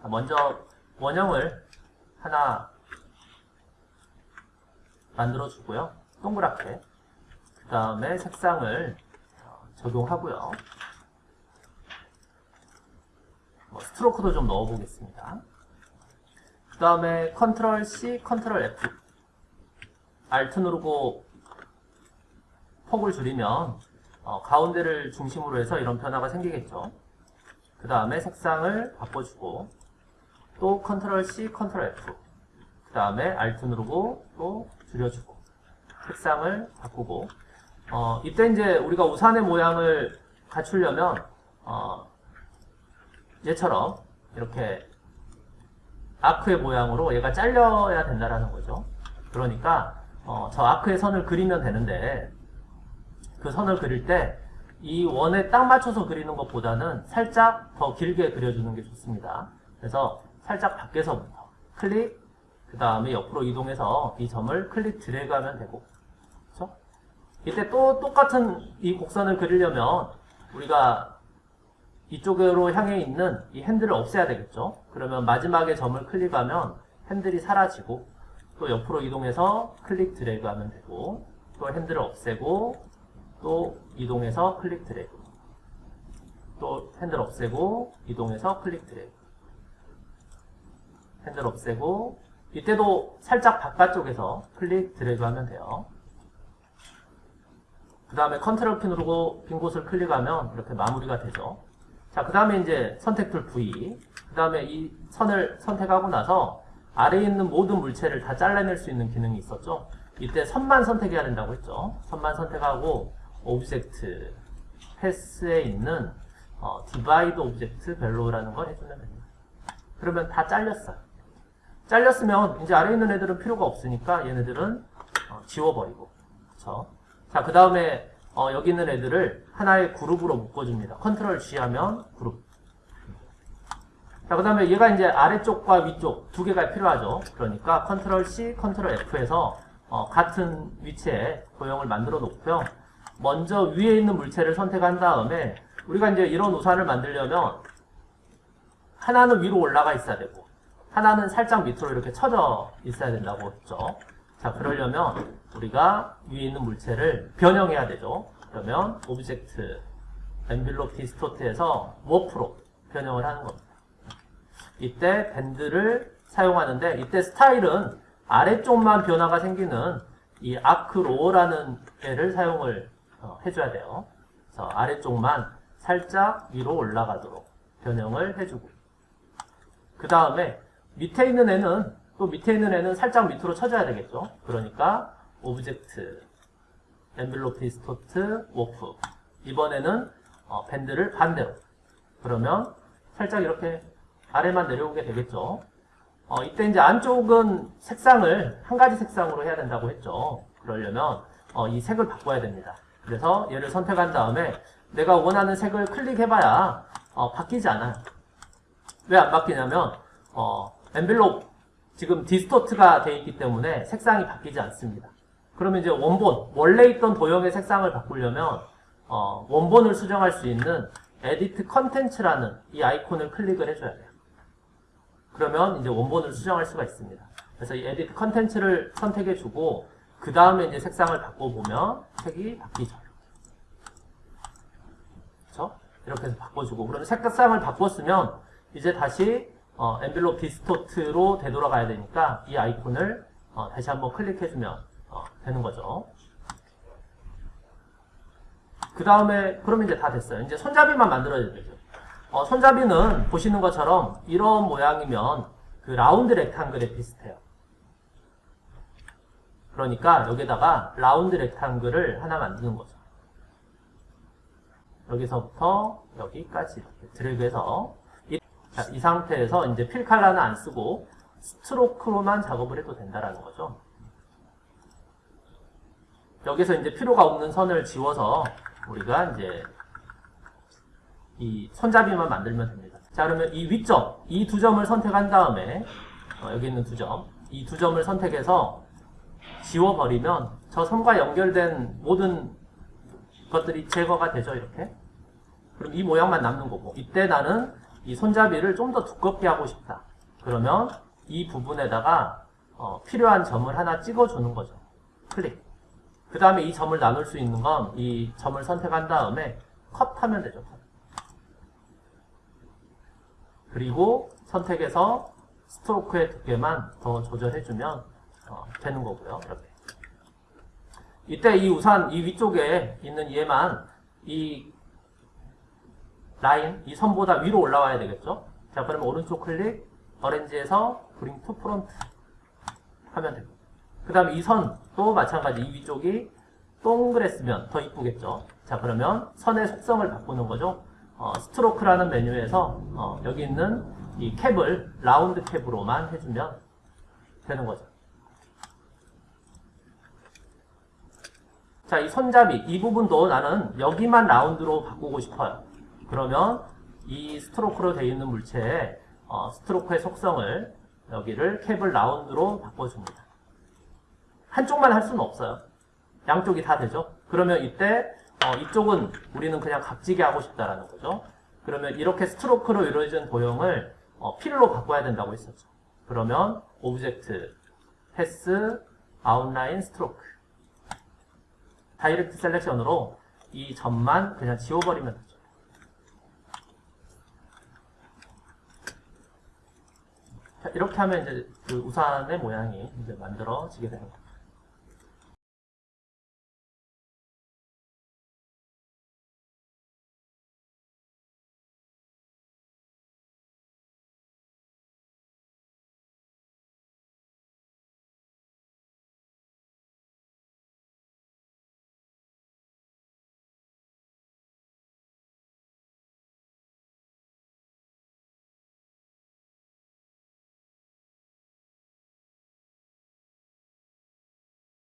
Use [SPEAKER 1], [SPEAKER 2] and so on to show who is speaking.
[SPEAKER 1] 자, 먼저 원형을 하나 만들어 주고요. 동그랗게. 그 다음에 색상을 어, 적용하고요. 뭐 stroke도 좀 넣어 보겠습니다. 그 다음에 control C, control F. Alt 누르고 폭을 줄이면 어, 가운데를 중심으로 해서 이런 변화가 생기겠죠. 그 다음에 색상을 바꿔주고 또 control C, control F. 그 다음에 Alt 누르고 또 줄여주고 색상을 바꾸고 어, 이때 이제 우리가 우산의 모양을 갖추려면 어, 얘처럼 이렇게 아크의 모양으로 얘가 잘려야 된다라는 거죠. 그러니까 어, 저 아크의 선을 그리면 되는데 그 선을 그릴 때 이 원에 딱 맞춰서 그리는 것보다는 살짝 더 길게 그려주는 게 좋습니다. 그래서 살짝 밖에서부터 클릭, 그 다음에 옆으로 이동해서 이 점을 클릭 드래그 하면 되고 그렇죠? 이때 또 똑같은 이 곡선을 그리려면 우리가 이쪽으로 향해 있는 이 핸들을 없애야 되겠죠? 그러면 마지막에 점을 클릭하면 핸들이 사라지고 또 옆으로 이동해서 클릭 드래그 하면 되고 또 핸들을 없애고 또 이동해서 클릭 드래그 또 핸들 없애고 이동해서 클릭 드래그 핸들 없애고 이때도 살짝 바깥쪽에서 클릭 드래그 하면 돼요. 그 다음에 컨트롤 키 누르고 빈 곳을 클릭하면 이렇게 마무리가 되죠. 자, 그 다음에 이제 선택 tool V. 그 다음에 이 선을 선택하고 나서 아래에 있는 모든 물체를 다 잘라낼 수 있는 기능이 있었죠. 이때 선만 선택해야 된다고 했죠. 선만 선택하고 Object Path에 있는 어, Divide Object Below라는 걸 해주면 됩니다. 그러면 다 잘렸어요. 잘렸으면 이제 아래에 있는 애들은 필요가 없으니까 얘네들은 어, 지워버리고 그쵸? 자, 그 다음에 어, 여기 있는 애들을 하나의 그룹으로 묶어줍니다. control G 하면 그룹. 자, 그 다음에 얘가 이제 아래쪽과 위쪽 두 개가 필요하죠. 그러니까 Control C, Control F에서 어, 같은 위치에 도형을 만들어 놓고요. 먼저 위에 있는 물체를 선택한 다음에 우리가 이제 이런 우산을 만들려면 하나는 위로 올라가 있어야 되고 하나는 살짝 밑으로 이렇게 쳐져 있어야 된다고 했죠. 자, 그러려면 우리가 위에 있는 물체를 변형해야 되죠. 그러면 Object Envelope Distort에서 Warp로 변형을 하는 겁니다. 이때 Bend를 사용하는데 이때 스타일은 아래쪽만 변화가 생기는 이 Arc Lower라는 애를 사용을 어, 해줘야 돼요. 그래서 아래쪽만 살짝 위로 올라가도록 변형을 해주고 그 다음에 밑에 있는 애는 또 밑에 있는 애는 살짝 밑으로 쳐줘야 되겠죠. 그러니까 Object Envelope Distort Warp 이번에는 어, Bend를 반대로 그러면 살짝 이렇게 아래만 내려오게 되겠죠. 어, 이때 이제 안쪽은 색상을 한 가지 색상으로 해야 된다고 했죠. 그러려면 어, 이 색을 바꿔야 됩니다. 그래서 얘를 선택한 다음에 내가 원하는 색을 클릭해봐야 어, 바뀌지 않아요. 왜 안 바뀌냐면 어, Envelope 지금 Distort가 되어 있기 때문에 색상이 바뀌지 않습니다. 그러면 이제 원본, 원래 있던 도형의 색상을 바꾸려면 어, 원본을 수정할 수 있는 Edit Contents라는 이 아이콘을 클릭을 해줘야 돼요. 그러면 이제 원본을 수정할 수가 있습니다. 그래서 이 Edit Contents를 선택해주고 그 다음에 이제 색상을 바꿔보면 색이 바뀌죠. 그렇죠? 이렇게 해서 바꿔주고 그러면 색상을 바꿨으면 이제 다시 어, Envelope Distort로 되돌아가야 되니까 이 아이콘을 어, 다시 한번 클릭해주면 어, 되는 거죠. 그 다음에 그러면 이제 다 됐어요. 이제 손잡이만 만들어야 되죠. 어, 손잡이는 보시는 것처럼 이런 모양이면 그 라운드 렉탕글에 비슷해요. 그러니까 여기다가 라운드 렉탕글을 하나 만드는 거죠. 여기서부터 여기까지 이렇게 드래그해서 이, 자, 이 상태에서 이제 필 칼라는 안 쓰고 스트로크로만 작업을 해도 된다라는 거죠. 여기서 이제 필요가 없는 선을 지워서 우리가 이제 이 손잡이만 만들면 됩니다. 자 그러면 이 위점, 이 두 점을 선택한 다음에 어, 여기 있는 두 점, 이 두 점을 선택해서 지워버리면 저저 선과 연결된 모든 것들이 제거가 되죠, 이렇게. 그럼 이 모양만 남는 거고, 이때 나는 이 손잡이를 좀 더 두껍게 하고 싶다. 그러면 이 부분에다가 어, 필요한 점을 하나 찍어주는 거죠. 클릭. 그 다음에 이 점을 나눌 수 있는 건 이 점을 선택한 다음에 컷하면 되죠. 컷. 그리고 선택해서 스트로크의 두께만 더 조절해주면 어, 되는 거고요. 이렇게. 이때 이 우산 이 위쪽에 있는 얘만 이 라인, 이 선보다 위로 올라와야 되겠죠? 자, 그러면 오른쪽 클릭, Arrange에서 Bring to Front 하면 됩니다. 그 다음에 이 선도 마찬가지 이 위쪽이 동그랬으면 더 이쁘겠죠? 자, 그러면 선의 속성을 바꾸는 거죠. 어, Stroke라는 메뉴에서 어, 여기 있는 이 Cap을 Round Cap으로만 해주면 되는 거죠. 자, 이 손잡이, 이 부분도 나는 여기만 라운드로 바꾸고 싶어요. 그러면 이 스트로크로 되어 있는 물체에 어, 스트로크의 속성을 여기를 캡을 라운드로 바꿔줍니다. 한쪽만 할 수는 없어요. 양쪽이 다 되죠. 그러면 이때 어, 이쪽은 우리는 그냥 각지게 하고 싶다라는 거죠. 그러면 이렇게 스트로크로 이루어진 도형을 어, 필로 바꿔야 된다고 했었죠. 그러면 Object, Path, Outline, Stroke Direct Selection으로 이 점만 그냥 지워버리면 되죠. 자, 이렇게 하면 이제 그 우산의 모양이 이제 만들어지게 됩니다.